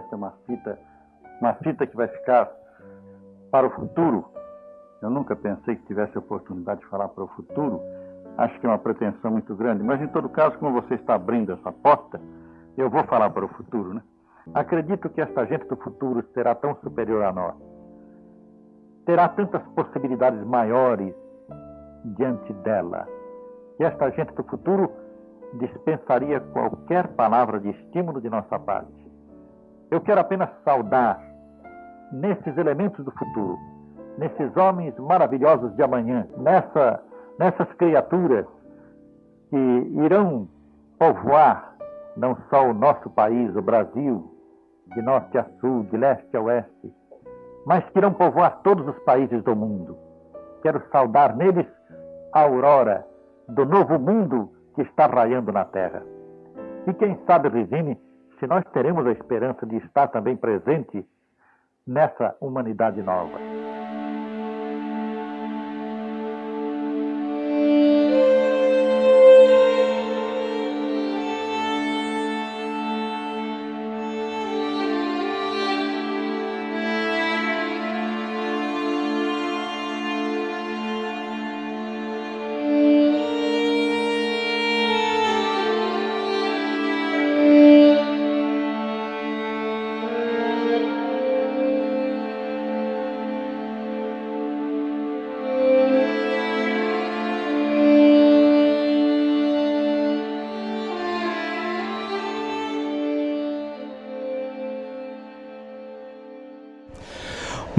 esta é uma fita, uma fita que vai ficar para o futuro. Eu nunca pensei que tivesse a oportunidade de falar para o futuro. Acho que é uma pretensão muito grande, mas em todo caso, como você está abrindo essa porta, eu vou falar para o futuro, né? Acredito que esta gente do futuro será tão superior a nós. Terá tantas possibilidades maiores diante dela, que esta gente do futuro dispensaria qualquer palavra de estímulo de nossa parte. Eu quero apenas saudar nesses elementos do futuro, nesses homens maravilhosos de amanhã, nessa, nessas criaturas que irão povoar não só o nosso país, o Brasil, de norte a sul, de leste a oeste, mas que irão povoar todos os países do mundo. Quero saudar neles a aurora do novo mundo que está raiando na terra. E quem sabe, Regine, se nós teremos a esperança de estar também presente nessa humanidade nova.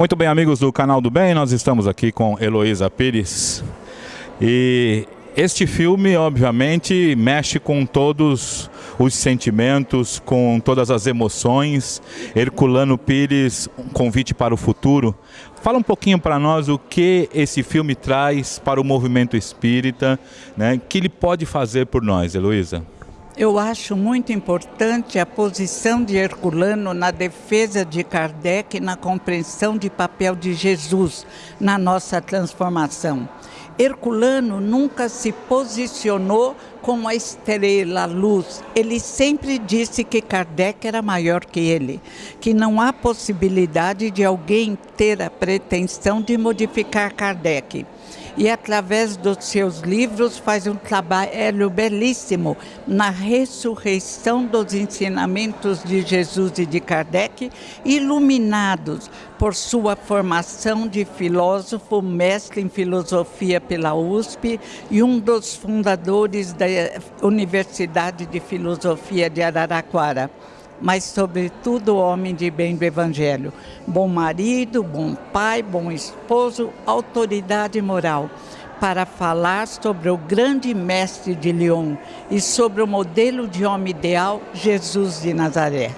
Muito bem, amigos do Canal do Bem, nós estamos aqui com Heloísa Pires. E este filme, obviamente, mexe com todos os sentimentos, com todas as emoções. Herculano Pires, um convite para o futuro. Fala um pouquinho para nós o que esse filme traz para o movimento espírita, né? que ele pode fazer por nós, Heloísa. Eu acho muito importante a posição de Herculano na defesa de Kardec, na compreensão de papel de Jesus na nossa transformação. Herculano nunca se posicionou como a estrela, a luz. Ele sempre disse que Kardec era maior que ele, que não há possibilidade de alguém ter a pretensão de modificar Kardec e através dos seus livros faz um trabalho belíssimo na ressurreição dos ensinamentos de Jesus e de Kardec, iluminados por sua formação de filósofo, mestre em filosofia pela USP e um dos fundadores da Universidade de Filosofia de Araraquara mas sobretudo homem de bem do Evangelho. Bom marido, bom pai, bom esposo, autoridade moral. Para falar sobre o grande mestre de Lyon e sobre o modelo de homem ideal, Jesus de Nazaré.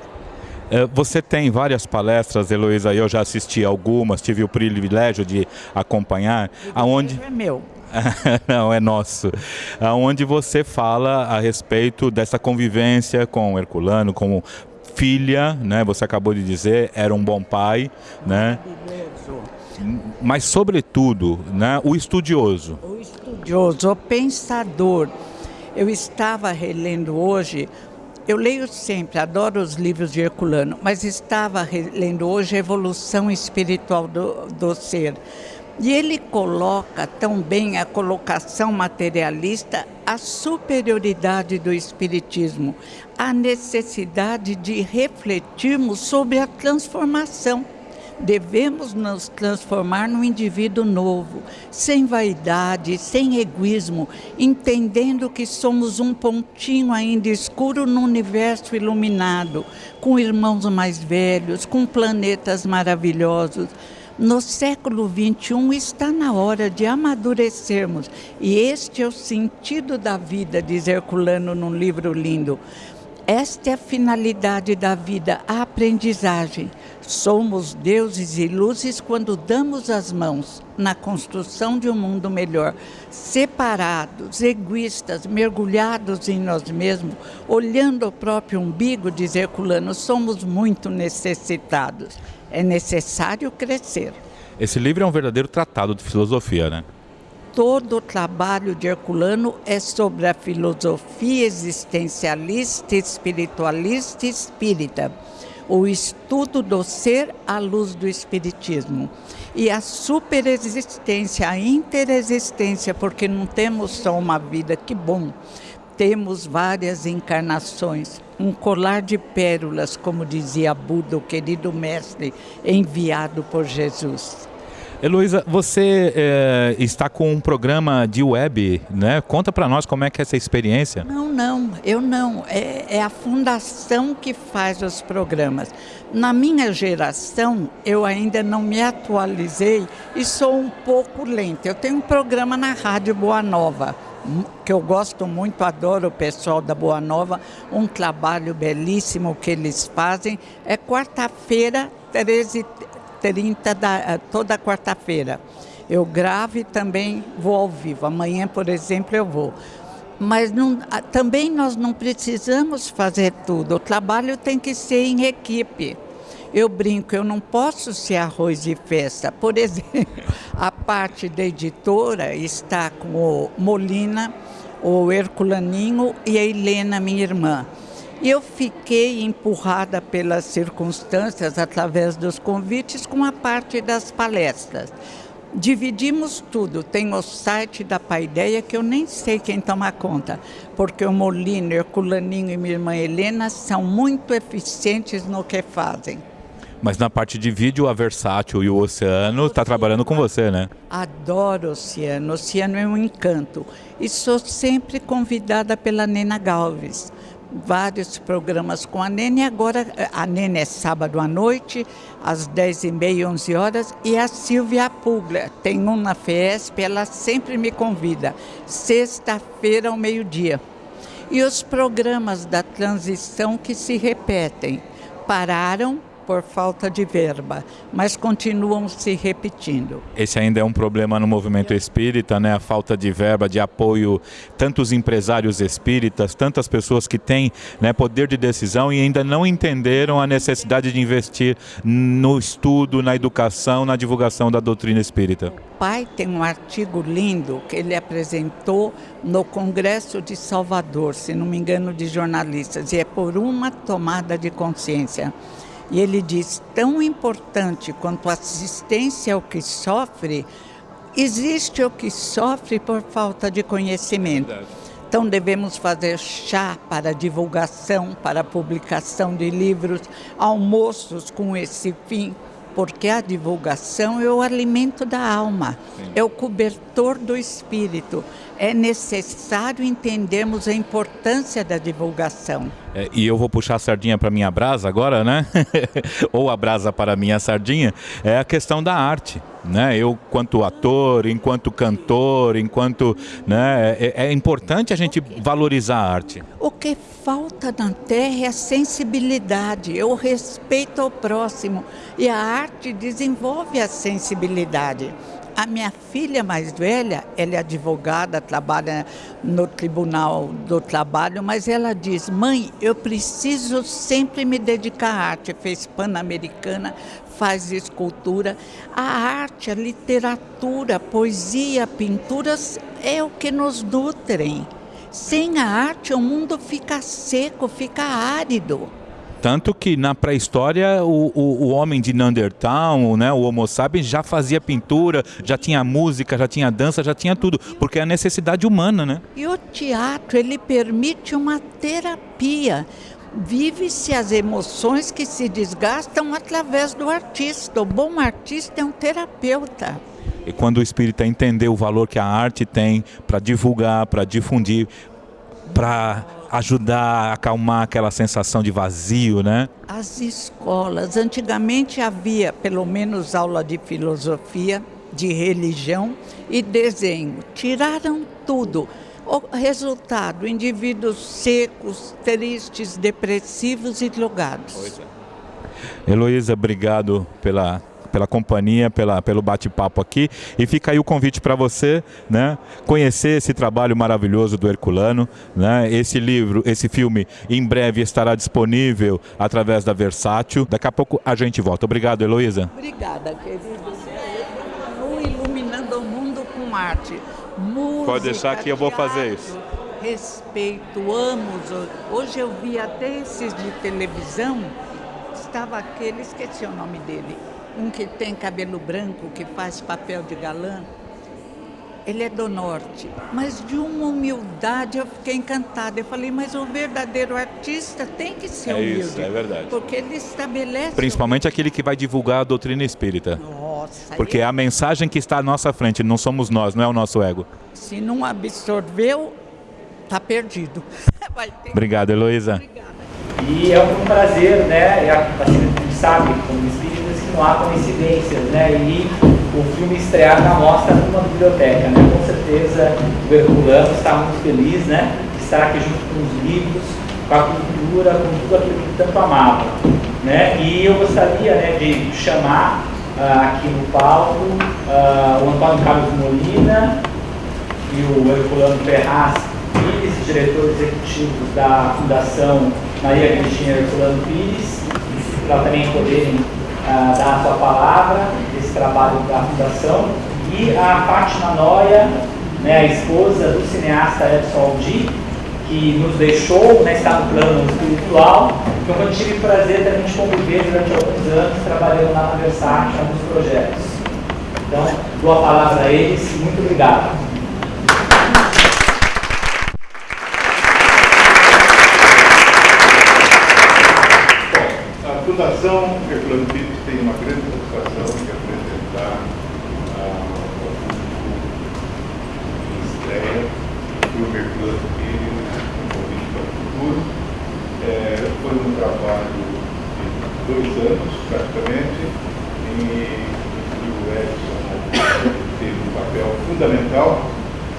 É, você tem várias palestras, Heloísa, eu já assisti algumas, tive o privilégio de acompanhar. O aonde é meu. Não, é nosso. Aonde você fala a respeito dessa convivência com Herculano, com filha, né? Você acabou de dizer, era um bom pai, né? Mas sobretudo, né? O estudioso. O estudioso, o pensador. Eu estava relendo hoje eu leio sempre, adoro os livros de Herculano, mas estava lendo hoje a Evolução Espiritual do, do Ser. E ele coloca tão bem a colocação materialista, a superioridade do Espiritismo, a necessidade de refletirmos sobre a transformação. Devemos nos transformar num indivíduo novo, sem vaidade, sem egoísmo, entendendo que somos um pontinho ainda escuro no universo iluminado, com irmãos mais velhos, com planetas maravilhosos no século XXI está na hora de amadurecermos. E este é o sentido da vida, diz Herculano num livro lindo. Esta é a finalidade da vida, a aprendizagem. Somos deuses e luzes quando damos as mãos na construção de um mundo melhor. Separados, egoístas, mergulhados em nós mesmos, olhando o próprio umbigo, diz Herculano, somos muito necessitados é necessário crescer. Esse livro é um verdadeiro tratado de filosofia, né? Todo o trabalho de Herculano é sobre a filosofia existencialista, espiritualista e espírita. o estudo do ser à luz do Espiritismo. E a superexistência, a interexistência, porque não temos só uma vida, que bom, temos várias encarnações, um colar de pérolas, como dizia Buda, o querido mestre, enviado por Jesus. Heloísa, você é, está com um programa de web, né? Conta para nós como é que é essa experiência. Não, não, eu não. É, é, a fundação que faz os programas. Na minha geração, eu ainda não me atualizei e sou um pouco lenta. Eu tenho um programa na Rádio Boa Nova, que eu gosto muito, adoro o pessoal da Boa Nova, um trabalho belíssimo que eles fazem. É quarta-feira, 13 30 da, eh, toda quarta-feira. Eu gravo e também vou ao vivo. Amanhã, por exemplo, eu vou. Mas não, também nós não precisamos fazer tudo. O trabalho tem que ser em equipe. Eu brinco, eu não posso ser arroz de festa. Por exemplo, a parte da editora está com o Molina, o Herculaninho e a Helena, minha irmã. E eu fiquei empurrada pelas circunstâncias, através dos convites, com a parte das palestras. Dividimos tudo. Tem o site da Paideia, que eu nem sei quem toma conta, porque o Molino, o Culaninho e minha irmã Helena são muito eficientes no que fazem. Mas na parte de vídeo, a Versátil e o Oceano está trabalhando com você, né? Adoro o Oceano. O Oceano é um encanto. E sou sempre convidada pela Nena Galves vários programas com a Nene. Agora, a Nene é sábado à noite, às 10h30, 11 horas. E a Silvia Puglia, tem um na FESP, ela sempre me convida. Sexta-feira ao meio-dia. E os programas da transição que se repetem. Pararam por falta de verba, mas continuam se repetindo. Esse ainda é um problema no movimento espírita, né? A falta de verba, de apoio, tantos empresários espíritas, tantas pessoas que têm né, poder de decisão e ainda não entenderam a necessidade de investir no estudo, na educação, na divulgação da doutrina espírita. O pai tem um artigo lindo que ele apresentou no Congresso de Salvador, se não me engano, de jornalistas, e é por uma tomada de consciência. E ele diz: tão importante quanto a assistência ao que sofre, existe o que sofre por falta de conhecimento. Então devemos fazer chá para divulgação, para publicação de livros, almoços com esse fim, porque a divulgação é o alimento da alma, Sim. é o cobertor do espírito é necessário entendermos a importância da divulgação. É, e eu vou puxar a sardinha para minha brasa agora, né? Ou a brasa para minha sardinha, é a questão da arte. Né? Eu, quanto ator, enquanto cantor, enquanto. Né, é, é importante a gente valorizar a arte. O que falta na Terra é a sensibilidade, é o respeito ao próximo. E a arte desenvolve a sensibilidade. A minha filha mais velha, ela é advogada, trabalha no Tribunal do Trabalho, mas ela diz: mãe, eu preciso sempre me dedicar à arte. Fez Pan-Americana, faz escultura. A arte, a literatura, a poesia, pinturas é o que nos nutrem. Sem a arte, o mundo fica seco, fica árido. Tanto que na pré-história o, o, o, homem de Neandertal, né, o Homo sapiens, já fazia pintura, já tinha música, já tinha dança, já tinha tudo, porque é a necessidade humana, né? E o teatro, ele permite uma terapia. Vive-se as emoções que se desgastam através do artista. O bom artista é um terapeuta. E quando o espírita entender o valor que a arte tem para divulgar, para difundir, para ajudar a acalmar aquela sensação de vazio, né? As escolas, antigamente havia pelo menos aula de filosofia, de religião e desenho. Tiraram tudo. O resultado, indivíduos secos, tristes, depressivos e drogados. É. Heloísa, obrigado pela pela companhia, pela, pelo bate-papo aqui. E fica aí o convite para você, né, conhecer esse trabalho maravilhoso do Herculano, né? Esse livro, esse filme, em breve estará disponível através da Versátil. Daqui a pouco a gente volta. Obrigado, Heloísa. Obrigada, querido. Iluminando o mundo com arte. Música, Pode deixar que eu vou fazer isso. Respeito, amo. Hoje eu vi até esses de televisão estava aquele, esqueci o nome dele, um que tem cabelo branco, que faz papel de galã. Ele é do norte, mas de uma humildade eu fiquei encantada. Eu falei, mas o verdadeiro artista tem que ser é humilde. Isso, é verdade. Porque ele estabelece. Principalmente aquele que vai divulgar a doutrina espírita. Nossa. Porque é a mensagem que está à nossa frente, não somos nós, não é o nosso ego. Se não absorveu, está perdido. Obrigado, Heloísa. E é um prazer, né? A gente sabe, como espíritas, há coincidências, né? E o filme estrear na mostra numa biblioteca, né? Com certeza o Herculano está muito feliz, né? De estar aqui junto com os livros, com a cultura, com tudo aquilo que tanto amava, né? E eu gostaria, né, de chamar uh, aqui no palco uh, o Antônio Carlos Molina e o Herculano Ferraz, vice-diretor executivo da Fundação Maria Cristina Herculano Pires, para também poderem uh, dar a sua palavra desse trabalho da Fundação, e a Fátima Noia, né, a esposa do cineasta Edson Aldi, que nos deixou, né, está no plano espiritual, então eu tive o prazer também de conviver durante alguns anos trabalhando lá na Versace em alguns projetos. Então, dou a palavra a eles, muito obrigado. Fundação Herculano Pires tem uma grande satisfação de apresentar a estreia do Herculano Pires, um convite para o futuro. É, foi um trabalho de dois anos, praticamente, e o Edson teve um papel fundamental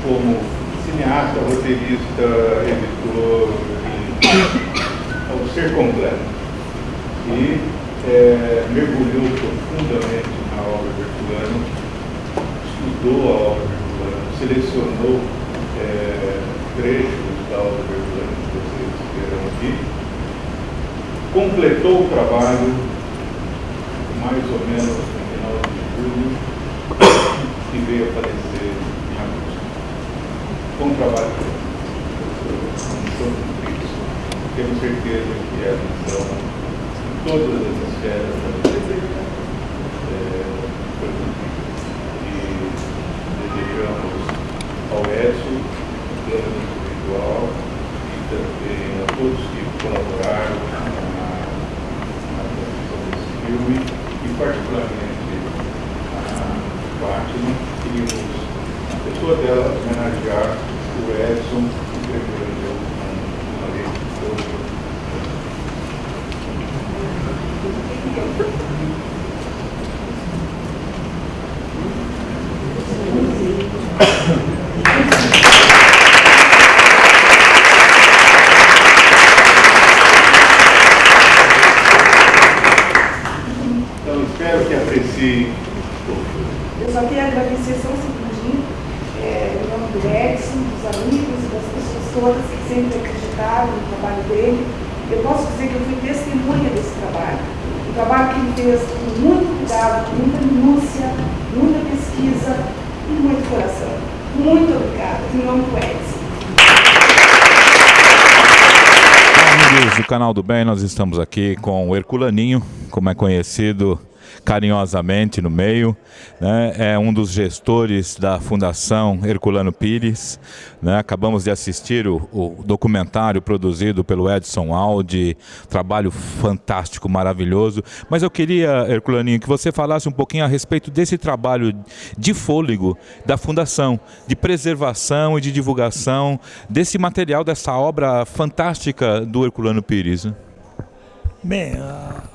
como cineasta, roteirista, editor, e, ao ser completo e é, mergulhou profundamente na obra de Herculano, estudou a obra de Herculano, selecionou é, trechos da obra de Herculano que vocês verão aqui, completou o trabalho mais ou menos no final de julho e veio a falecer em agosto. Com trabalho temos certeza que é a visão todas as esferas da vida é, e desejamos ao Edson um plano individual e também a todos que colaboraram na, na produção desse filme e particularmente a Fátima, queríamos, a pessoa dela, homenagear o Edson, que escreveu uma lei de todo então, espero que apreciem. Eu só queria agradecer só um segundinho, é, em nome do Edson, dos amigos e das pessoas todas que sempre acreditaram no trabalho dele. Eu posso dizer que eu fui testemunha desse trabalho trabalho que ele fez com muito cuidado, com muita minúcia, muita pesquisa e muito coração. Muito obrigada, em nome do Edson. Amigos do Canal do Bem, nós estamos aqui com o Herculaninho, como é conhecido carinhosamente no meio, né? é um dos gestores da Fundação Herculano Pires. Né? Acabamos de assistir o, o, documentário produzido pelo Edson Aldi, trabalho fantástico, maravilhoso. Mas eu queria, Herculaninho, que você falasse um pouquinho a respeito desse trabalho de fôlego da Fundação, de preservação e de divulgação desse material, dessa obra fantástica do Herculano Pires. Bem, a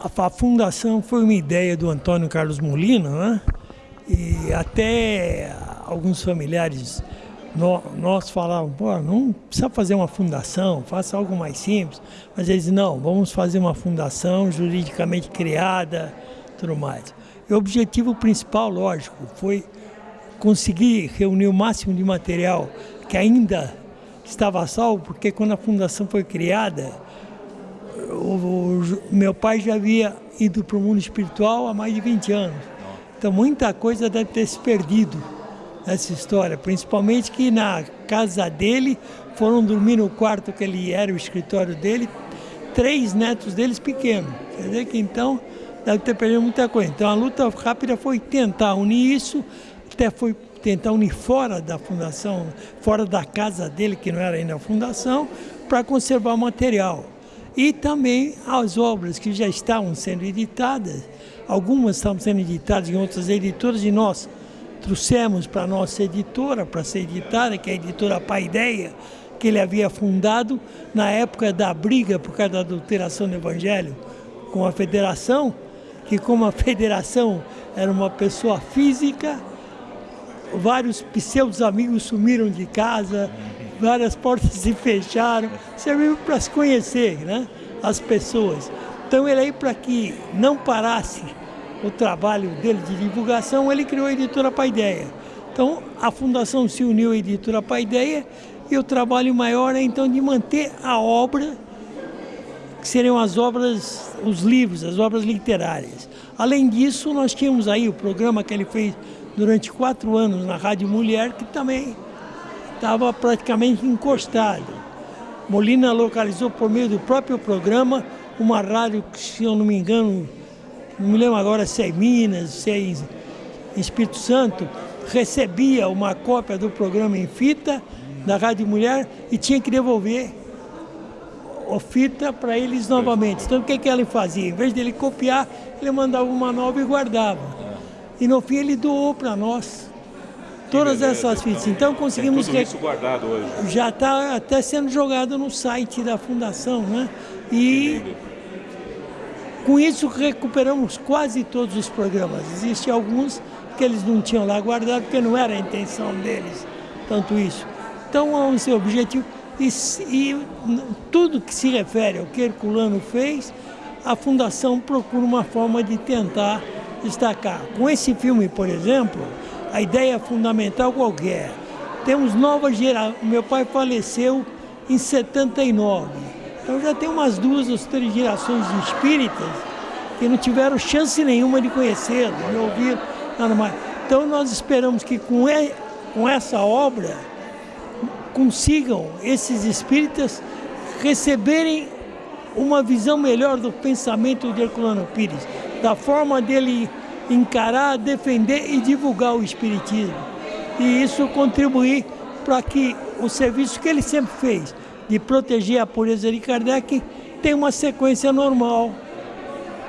a, fundação foi uma ideia do Antônio Carlos Molina, né? E até alguns familiares nós, nós falávamos, pô, não precisa fazer uma fundação, faça algo mais simples. Mas eles, não, vamos fazer uma fundação juridicamente criada, tudo mais. E o objetivo principal, lógico, foi conseguir reunir o máximo de material que ainda estava salvo, porque quando a fundação foi criada, o, o, meu pai já havia ido para o mundo espiritual há mais de 20 anos. Então muita coisa deve ter se perdido nessa história, principalmente que na casa dele foram dormir no quarto que ele era o escritório dele, três netos deles pequenos. Quer dizer que então deve ter perdido muita coisa. Então a luta rápida foi tentar unir isso, até foi tentar unir fora da fundação, fora da casa dele, que não era ainda a fundação, para conservar o material. E também as obras que já estavam sendo editadas, algumas estavam sendo editadas em outras editoras, e nós trouxemos para a nossa editora, para ser editada, que é a editora Paideia, que ele havia fundado na época da briga por causa da adulteração do Evangelho com a federação, que como a federação era uma pessoa física, vários pseudos amigos sumiram de casa, várias portas se fecharam, serviu para se conhecer, né? As pessoas. Então ele aí para que não parasse o trabalho dele de divulgação, ele criou a editora Paideia. Então a fundação se uniu à editora Paideia e o trabalho maior é então de manter a obra, que seriam as obras, os livros, as obras literárias. Além disso, nós tínhamos aí o programa que ele fez durante quatro anos na Rádio Mulher, que também estava praticamente encostado. Molina localizou por meio do próprio programa uma rádio que, se eu não me engano, não me lembro agora se é em Minas, se é em Espírito Santo, recebia uma cópia do programa em fita da Rádio Mulher e tinha que devolver a fita para eles novamente. Então o que, que ele fazia? Em vez de ele copiar, ele mandava uma nova e guardava. E no fim ele doou para nós todas essas fitas. Então conseguimos... Tem tudo isso guardado hoje. Já está até sendo jogado no site da Fundação, né? E com isso recuperamos quase todos os programas. Existem alguns que eles não tinham lá guardado porque não era a intenção deles, tanto isso. Então, o seu objetivo, e, e tudo que se refere ao que Herculano fez, a Fundação procura uma forma de tentar destacar. Com esse filme, por exemplo, a ideia fundamental qualquer. Temos nova geração. Meu pai faleceu em 79. Então já tem umas duas ou três gerações de espíritas que não tiveram chance nenhuma de conhecê-lo, de ouvir nada mais. Então nós esperamos que com, com essa obra consigam esses espíritas receberem uma visão melhor do pensamento de Herculano Pires, da forma dele encarar, defender e divulgar o espiritismo. E isso contribuir para que o serviço que ele sempre fez de proteger a pureza de Kardec tenha uma sequência normal,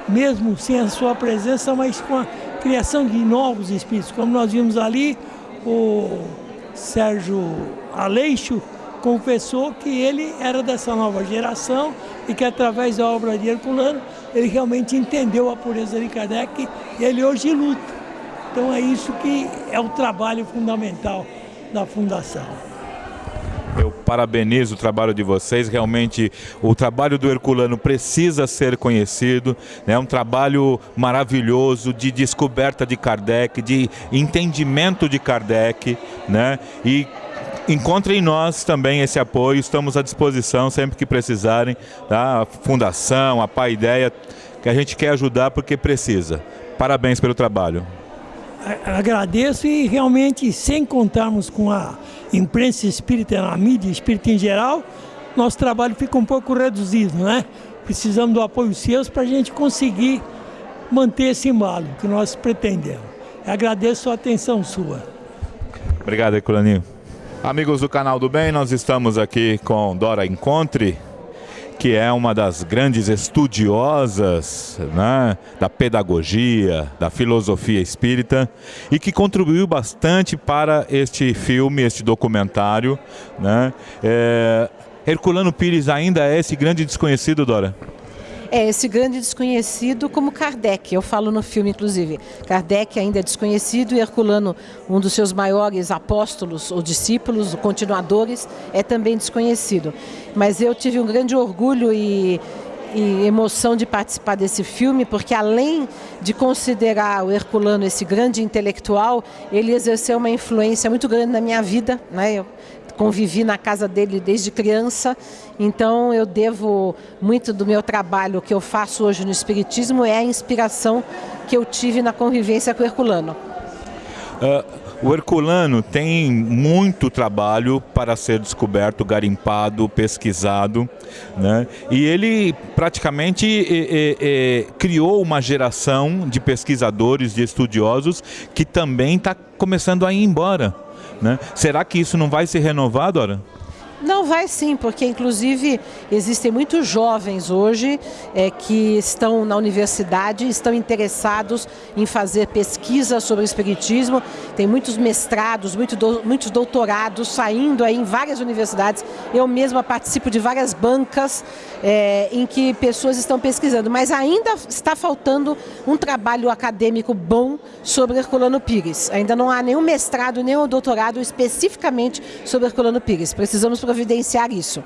mesmo sem a sua presença, mas com a criação de novos espíritos, como nós vimos ali, o Sérgio Aleixo confessou que ele era dessa nova geração e que através da obra de Herculano ele realmente entendeu a pureza de Kardec e ele hoje luta. Então é isso que é o trabalho fundamental da Fundação. Eu parabenizo o trabalho de vocês. Realmente, o trabalho do Herculano precisa ser conhecido. É né? um trabalho maravilhoso de descoberta de Kardec, de entendimento de Kardec. Né? E encontrem em nós também esse apoio. Estamos à disposição sempre que precisarem. Tá? A Fundação, a Pai Ideia, que a gente quer ajudar porque precisa. Parabéns pelo trabalho. Agradeço e realmente, sem contarmos com a imprensa espírita, a mídia espírita em geral, nosso trabalho fica um pouco reduzido, né? Precisamos do apoio seus para a gente conseguir manter esse embalo que nós pretendemos. Agradeço a atenção sua. Obrigado, Herculaninho. Amigos do canal do Bem, nós estamos aqui com Dora Encontre, que é uma das grandes estudiosas né, da pedagogia, da filosofia espírita e que contribuiu bastante para este filme, este documentário. Né? É, Herculano Pires ainda é esse grande desconhecido, Dora? É esse grande desconhecido como Kardec. Eu falo no filme, inclusive. Kardec ainda é desconhecido e Herculano, um dos seus maiores apóstolos ou discípulos, continuadores, é também desconhecido. Mas eu tive um grande orgulho e, e emoção de participar desse filme, porque além de considerar o Herculano esse grande intelectual, ele exerceu uma influência muito grande na minha vida. Né? Eu, convivi na casa dele desde criança, então eu devo muito do meu trabalho que eu faço hoje no Espiritismo é a inspiração que eu tive na convivência com o Herculano. Uh, O Herculano tem muito trabalho para ser descoberto, garimpado, pesquisado, né? e ele praticamente é, é, criou uma geração de pesquisadores, de estudiosos, que também está começando a ir embora. Né? Será que isso não vai ser renovado, Dora? Não, vai sim, porque inclusive existem muitos jovens hoje é, que estão na universidade, estão interessados em fazer pesquisa sobre o espiritismo, tem muitos mestrados, muito do, muitos doutorados saindo aí em várias universidades. Eu mesma participo de várias bancas é, em que pessoas estão pesquisando, mas ainda está faltando um trabalho acadêmico bom sobre Herculano Pires. Ainda não há nenhum mestrado, nenhum doutorado especificamente sobre Herculano Pires. Precisamos providenciar isso.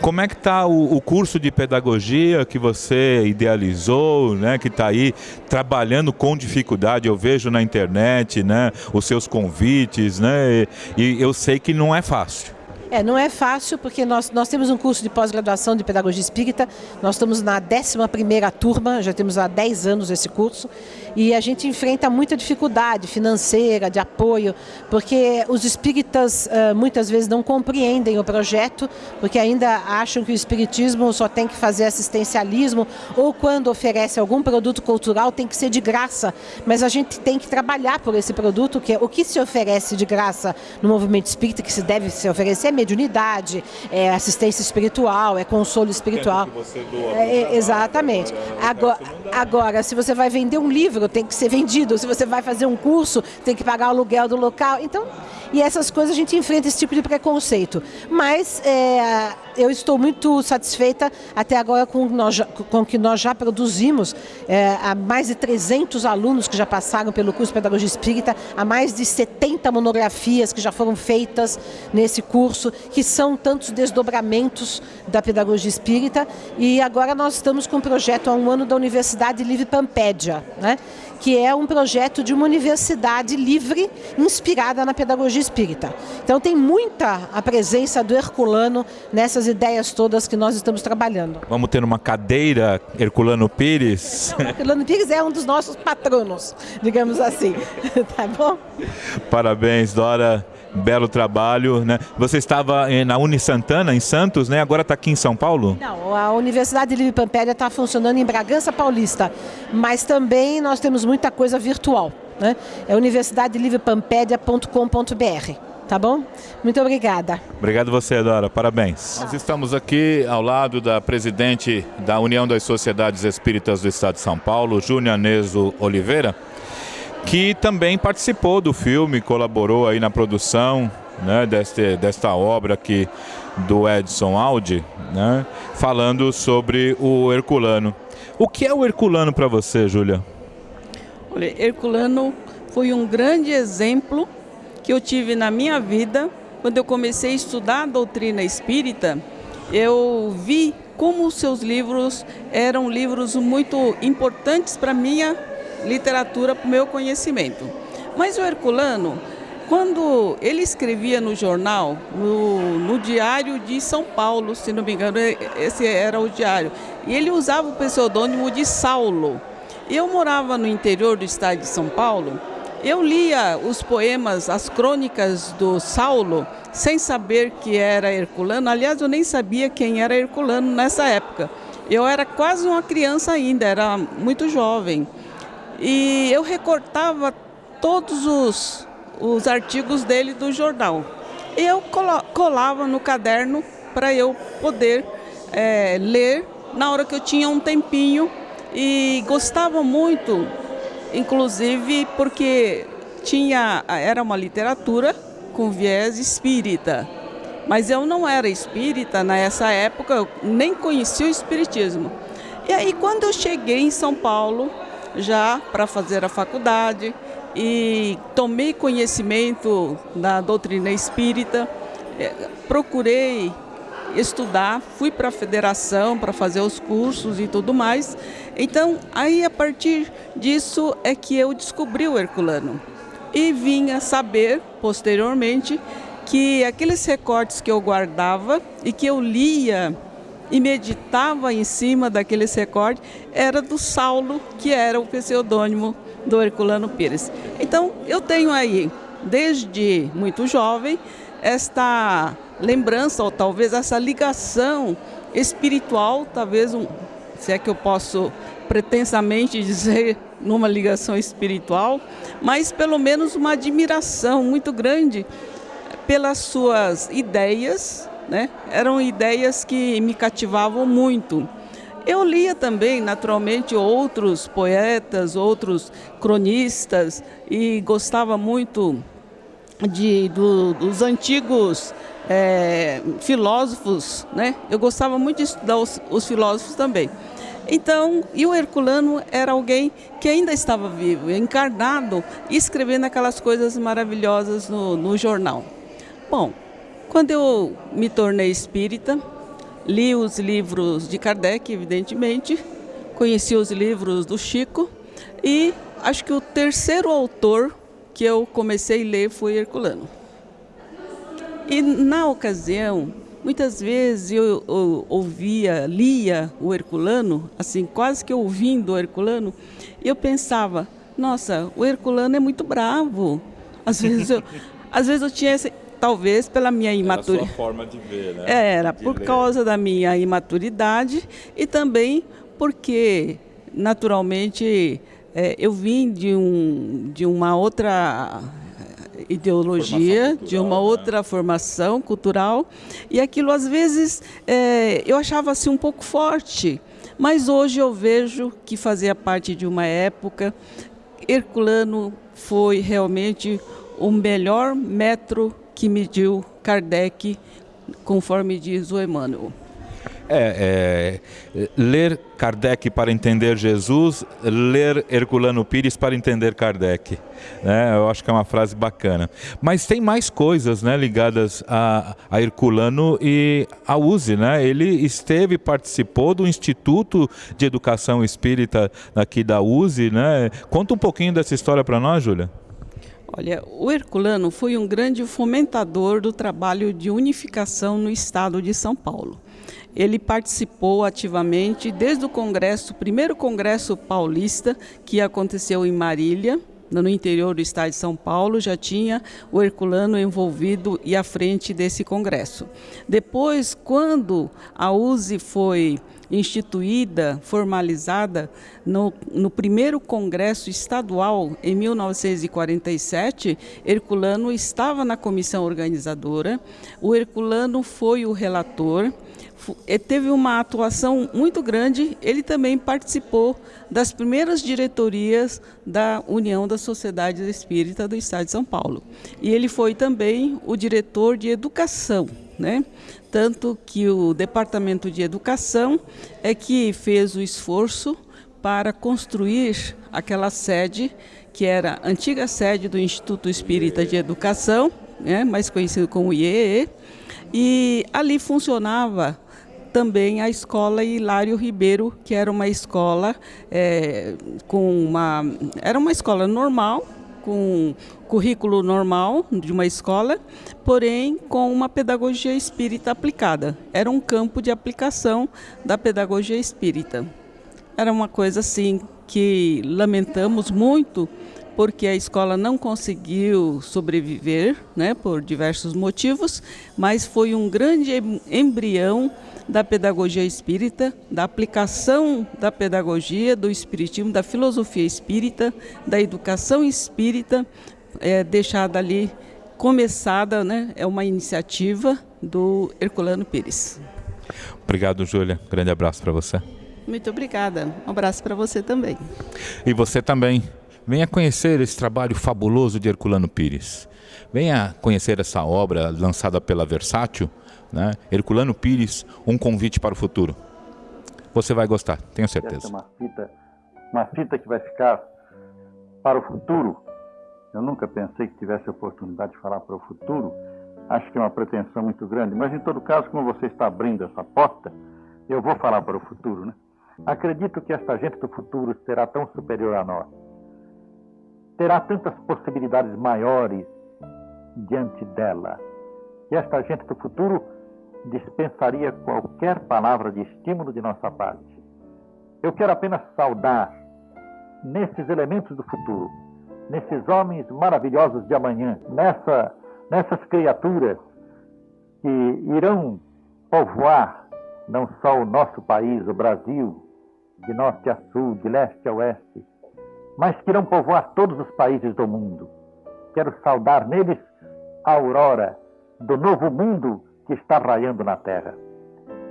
Como é que está o, o, curso de pedagogia que você idealizou, né, que está aí trabalhando com dificuldade? Eu vejo na internet, né, os seus convites, né, e, e eu sei que não é fácil. É, não é fácil porque nós, nós temos um curso de pós-graduação de Pedagogia Espírita, nós estamos na 11ª turma, já temos há 10 anos esse curso, e a gente enfrenta muita dificuldade financeira, de apoio, porque os espíritas uh, muitas vezes não compreendem o projeto, porque ainda acham que o espiritismo só tem que fazer assistencialismo, ou quando oferece algum produto cultural tem que ser de graça, mas a gente tem que trabalhar por esse produto, que é o que se oferece de graça no movimento espírita, que se deve se oferecer mediunidade, é assistência espiritual, é consolo espiritual. É, é, exatamente. Agora, agora, se você vai vender um livro, tem que ser vendido. Se você vai fazer um curso, tem que pagar o aluguel do local. Então, e essas coisas a gente enfrenta esse tipo de preconceito. Mas é, eu estou muito satisfeita até agora com, o que nós já produzimos. É, há mais de 300 alunos que já passaram pelo curso de Pedagogia Espírita, há mais de 70 monografias que já foram feitas nesse curso, que são tantos desdobramentos da Pedagogia Espírita. E agora nós estamos com um projeto há um ano da Universidade Livre Pampédia, né? Que é um projeto de uma universidade livre inspirada na pedagogia espírita. Então tem muita a presença do Herculano nessas ideias todas que nós estamos trabalhando. Vamos ter uma cadeira Herculano Pires? Não, Herculano Pires é um dos nossos patronos, digamos assim. tá bom? Parabéns, Dora belo trabalho, né? Você estava na Uni Santana, em Santos, né? Agora está aqui em São Paulo? Não, a Universidade Livre Pampélia está funcionando em Bragança Paulista, mas também nós temos muita coisa virtual, né? É universidadelivrepampédia.com.br. Tá bom? Muito obrigada. Obrigado você, Dora. Parabéns. Nós estamos aqui ao lado da presidente da União das Sociedades Espíritas do Estado de São Paulo, Júnior Neso Oliveira que também participou do filme, colaborou aí na produção né, deste, desta obra aqui do Edson Aldi, né, falando sobre o Herculano. O que é o Herculano para você, Júlia? Olha, Herculano foi um grande exemplo que eu tive na minha vida quando eu comecei a estudar a doutrina espírita. Eu vi como os seus livros eram livros muito importantes para minha literatura para o meu conhecimento. Mas o Herculano, quando ele escrevia no jornal, no, no, Diário de São Paulo, se não me engano, esse era o diário, e ele usava o pseudônimo de Saulo. Eu morava no interior do estado de São Paulo, eu lia os poemas, as crônicas do Saulo, sem saber que era Herculano. Aliás, eu nem sabia quem era Herculano nessa época. Eu era quase uma criança ainda, era muito jovem. E eu recortava todos os, os artigos dele do jornal. E eu colava no caderno para eu poder é, ler na hora que eu tinha um tempinho e gostava muito, inclusive porque tinha era uma literatura com viés espírita. Mas eu não era espírita nessa época, eu nem conhecia o espiritismo. E aí quando eu cheguei em São Paulo, já para fazer a faculdade e tomei conhecimento da doutrina espírita, é, procurei estudar, fui para a federação para fazer os cursos e tudo mais. Então, aí a partir disso é que eu descobri o Herculano e vinha saber posteriormente que aqueles recortes que eu guardava e que eu lia e meditava em cima daqueles recortes era do Saulo, que era o pseudônimo do Herculano Pires. Então, eu tenho aí desde muito jovem, esta lembrança, ou talvez essa ligação espiritual, talvez, um, se é que eu posso pretensamente dizer numa ligação espiritual, mas pelo menos uma admiração muito grande pelas suas ideias, né? Eram ideias que me cativavam muito. Eu lia também, naturalmente, outros poetas, outros cronistas e gostava muito de, do, dos antigos é, filósofos, né? Eu gostava muito de estudar os, os filósofos também. Então, e o Herculano era alguém que ainda estava vivo, encarnado, escrevendo aquelas coisas maravilhosas no, no jornal. Bom, quando eu me tornei espírita, li os livros de Kardec, evidentemente, conheci os livros do Chico e acho que o terceiro autor que eu comecei a ler foi Herculano. E na ocasião, muitas vezes eu, eu ouvia, lia o Herculano, assim, quase que ouvindo o Herculano, e eu pensava, nossa, o Herculano é muito bravo. Às vezes eu, às vezes eu tinha esse, talvez pela minha imaturidade. Forma de ver, né? Era, de por ler. causa da minha imaturidade e também porque, naturalmente, é, eu vim de, um, de uma outra ideologia, Formação de uma cultural, né? outra formação cultural, e aquilo às vezes é, eu achava assim um pouco forte, mas hoje eu vejo que fazia parte de uma época. Herculano foi realmente o melhor metro que mediu Kardec, conforme diz o Emmanuel. É, é, ler Kardec para entender Jesus, ler Herculano Pires para entender Kardec. Né? Eu acho que é uma frase bacana. Mas tem mais coisas né, ligadas a, a Herculano e a USE. Né? Ele esteve, participou do Instituto de Educação Espírita aqui da USE. Né? Conta um pouquinho dessa história para nós, Júlia. Olha, o Herculano foi um grande fomentador do trabalho de unificação no estado de São Paulo. Ele participou ativamente desde o congresso, primeiro congresso paulista, que aconteceu em Marília, no interior do estado de São Paulo, já tinha o Herculano envolvido e à frente desse congresso. Depois, quando a USE foi instituída, formalizada no, no, primeiro congresso estadual em 1947, Herculano estava na comissão organizadora, o Herculano foi o relator, teve uma atuação muito grande, ele também participou das primeiras diretorias da União da Sociedade Espírita do Estado de São Paulo. E ele foi também o diretor de educação, né? Tanto que o Departamento de Educação é que fez o esforço para construir aquela sede que era a antiga sede do Instituto Espírita de Educação, né, mais conhecido como IEE, e ali funcionava também a escola Hilário Ribeiro, que era uma escola é, com uma era uma escola normal com currículo normal de uma escola, porém com uma pedagogia espírita aplicada. Era um campo de aplicação da pedagogia espírita. Era uma coisa assim que lamentamos muito porque a escola não conseguiu sobreviver, né, por diversos motivos, mas foi um grande embrião da pedagogia espírita, da aplicação da pedagogia, do espiritismo, da filosofia espírita, da educação espírita, é, deixada ali, começada, né, é uma iniciativa do Herculano Pires. Obrigado, Júlia. Grande abraço para você. Muito obrigada. Um abraço para você também. E você também. Venha conhecer esse trabalho fabuloso de Herculano Pires. Venha conhecer essa obra lançada pela Versátil, né? Herculano Pires, um convite para o futuro. Você vai gostar, tenho certeza. Essa é uma fita, uma fita que vai ficar para o futuro. Eu nunca pensei que tivesse a oportunidade de falar para o futuro. Acho que é uma pretensão muito grande, mas em todo caso, como você está abrindo essa porta, eu vou falar para o futuro, né? Acredito que esta gente do futuro será tão superior a nós. Terá tantas possibilidades maiores diante dela. E esta gente do futuro dispensaria qualquer palavra de estímulo de nossa parte. Eu quero apenas saudar, nesses elementos do futuro, nesses homens maravilhosos de amanhã, nessa, nessas criaturas que irão povoar não só o nosso país, o Brasil, de norte a sul, de leste a oeste, mas que irão povoar todos os países do mundo. Quero saudar neles a aurora do novo mundo que está raiando na terra.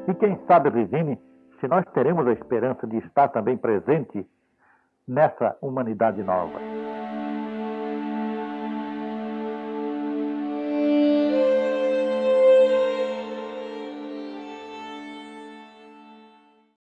E quem sabe, Regine, se nós teremos a esperança de estar também presente nessa humanidade nova.